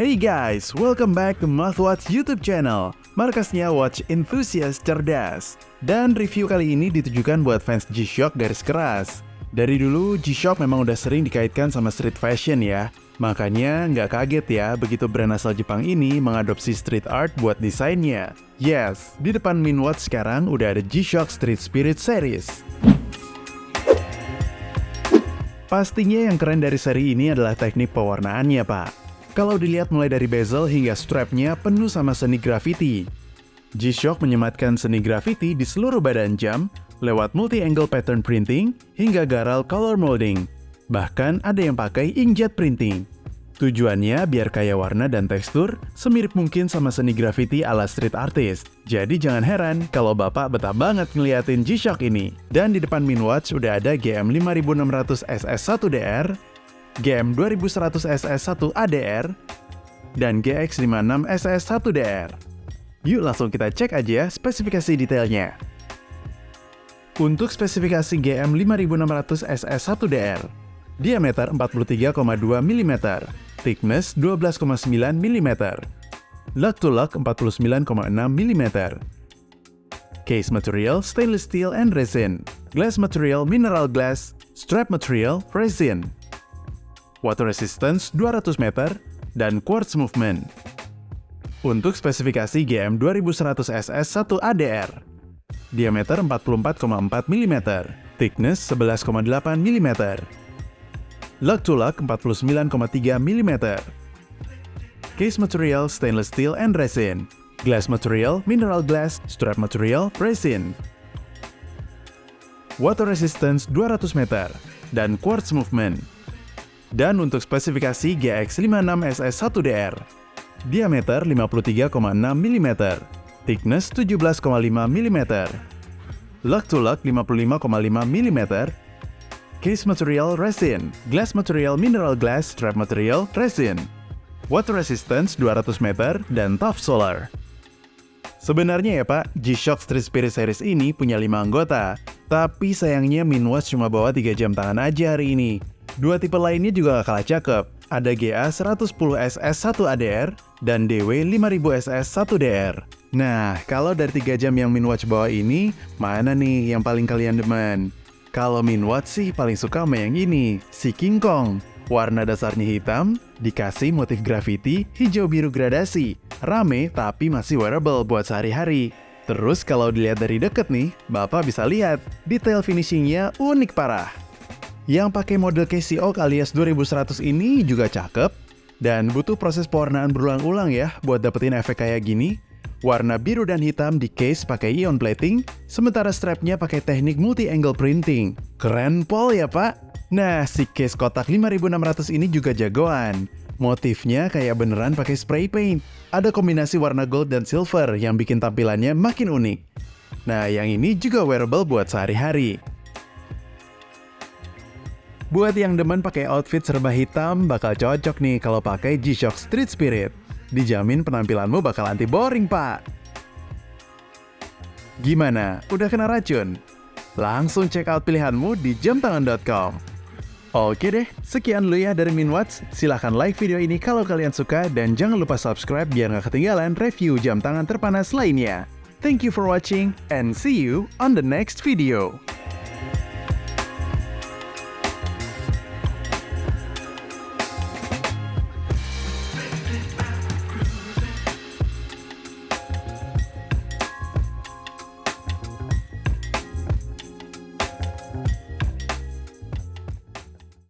Hey guys, welcome back to Watch YouTube channel, markasnya watch enthusiast cerdas. Dan review kali ini ditujukan buat fans G-Shock garis keras. Dari dulu, G-Shock memang udah sering dikaitkan sama street fashion ya. Makanya nggak kaget ya begitu brand asal Jepang ini mengadopsi street art buat desainnya. Yes, di depan Minwatch sekarang udah ada G-Shock Street Spirit Series. Pastinya yang keren dari seri ini adalah teknik pewarnaannya pak. Kalau dilihat mulai dari bezel hingga strapnya penuh sama seni graffiti. G-Shock menyematkan seni graffiti di seluruh badan jam lewat multi-angle pattern printing hingga garal color molding. Bahkan ada yang pakai inkjet printing. Tujuannya biar kaya warna dan tekstur, semirip mungkin sama seni graffiti ala street artist. Jadi jangan heran kalau bapak betah banget ngeliatin G-Shock ini. Dan di depan Minwatch udah ada GM5600 SS1DR, GM2100 SS1 ADR, dan GX56 SS1DR. Yuk langsung kita cek aja spesifikasi detailnya. Untuk spesifikasi GM5600 SS1DR, diameter 43,2 mm, thickness 12,9 mm, lug to lug 49,6 mm, case material stainless steel and resin, glass material mineral glass, strap material resin, water resistance 200 meter, dan quartz movement. Untuk spesifikasi GM 2100 SS 1 ADR, diameter 44,4 mm, thickness 11,8 mm, lug to lug 49,3 mm, case material stainless steel and resin, glass material mineral glass, strap material resin, water resistance 200 meter, dan quartz movement. Dan untuk spesifikasi GX56SS1DR, diameter 53,6 mm, thickness 17,5 mm, lug to lug 55,5 mm, case material resin, glass material mineral glass, strap material resin, water resistance 200 meter, dan tough solar. Sebenarnya ya pak, G-Shock Street Spirit Series ini punya 5 anggota, tapi sayangnya Minwatch cuma bawa 3 jam tangan aja hari ini. Dua tipe lainnya juga gak kalah cakep. Ada GA110SS1ADR dan DW5000SS1DR. Nah, kalau dari 3 jam yang Minwatch bawa ini, mana nih yang paling kalian demen? Kalau Minwatch sih paling suka sama yang ini, si King Kong. Warna dasarnya hitam, dikasih motif graffiti hijau biru gradasi. Rame tapi masih wearable buat sehari-hari. Terus kalau dilihat dari deket nih, Bapak bisa lihat, detail finishingnya unik parah. Yang pakai model Oak alias 2100 ini juga cakep, dan butuh proses pewarnaan berulang-ulang ya buat dapetin efek kayak gini. Warna biru dan hitam di case pakai ion plating, sementara strapnya pakai teknik multi-angle printing. Keren pol ya pak? Nah, si case kotak 5600 ini juga jagoan. Motifnya kayak beneran pakai spray paint. Ada kombinasi warna gold dan silver yang bikin tampilannya makin unik. Nah, yang ini juga wearable buat sehari-hari. Buat yang demen pakai outfit serba hitam, bakal cocok nih kalau pakai G-Shock Street Spirit. Dijamin penampilanmu bakal anti boring, Pak. Gimana? Udah kena racun? Langsung check out pilihanmu di jamtangan.com. Oke deh, sekian dulu ya dari Minwatch. Silahkan like video ini kalau kalian suka dan jangan lupa subscribe biar gak ketinggalan review jam tangan terpanas lainnya. Thank you for watching and see you on the next video.